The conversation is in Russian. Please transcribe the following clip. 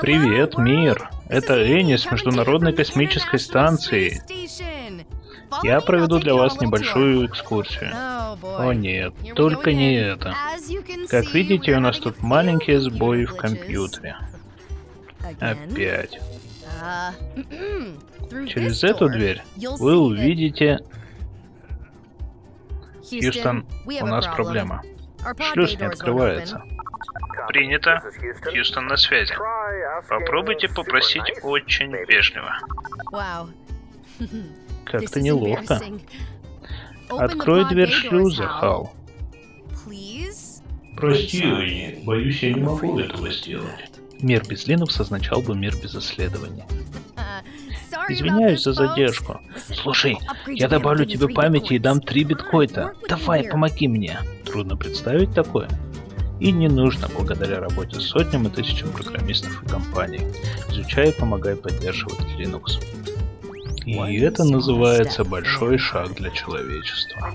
Привет, мир. Это Энни с Международной космической станции. Я проведу для вас небольшую экскурсию. О нет, только не это. Как видите, у нас тут маленькие сбои в компьютере. Опять. Через эту дверь вы увидите... Хьюстон, у нас проблема. Шлюз не открывается. Принято. Хьюстон на связи. Попробуйте попросить очень вежливо. Как-то неловко. Открой дверь шлюза, Хал. Прости, Энни, боюсь, я не могу этого сделать. Мир без Линукс означал бы мир без исследований. Извиняюсь за задержку. Слушай, я добавлю тебе памяти и дам 3 биткоина. Давай, помоги мне. Трудно представить такое. И не нужно благодаря работе с сотням и тысячам программистов и компаний. Изучай и помогай поддерживать Linux. И это называется большой шаг для человечества.